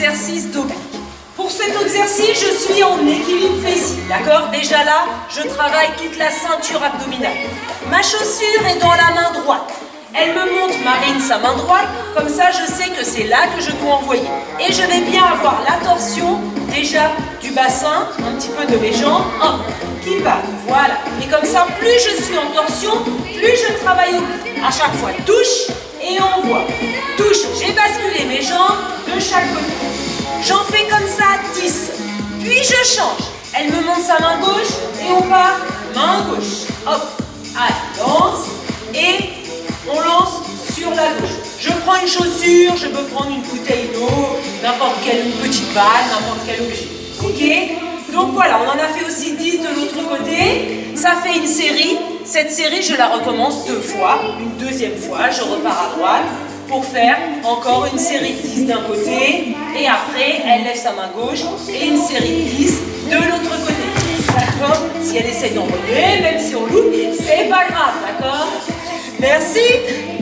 exercice debout. Pour cet exercice, je suis en équilibre fessier, d'accord? Déjà là, je travaille toute la ceinture abdominale. Ma chaussure est dans la main droite. Elle me montre, Marine, sa main droite, comme ça je sais que c'est là que je dois envoyer. Et je vais bien avoir la torsion, déjà, du bassin, un petit peu de mes jambes, hop, qui va, voilà. Et comme ça, plus je suis en torsion, plus je travaille au À chaque fois, touche et envoie. Touche, chaque côté. J'en fais comme ça 10. Puis je change. Elle me montre sa main gauche et on part main gauche. Hop, allez, lance et on lance sur la gauche. Je prends une chaussure, je peux prendre une bouteille d'eau, n'importe quelle petite balle, n'importe quel objet. Ok? Donc voilà, on en a fait aussi 10 de l'autre côté. Ça fait une série. Cette série, je la recommence deux fois. Une deuxième fois, je repars à droite pour faire encore une série de 10 d'un côté. Et après, elle lève sa main gauche et une série de 10 de l'autre côté. D'accord? Si elle essaie d'envoyer, même si on loupe, c'est pas grave, d'accord? Merci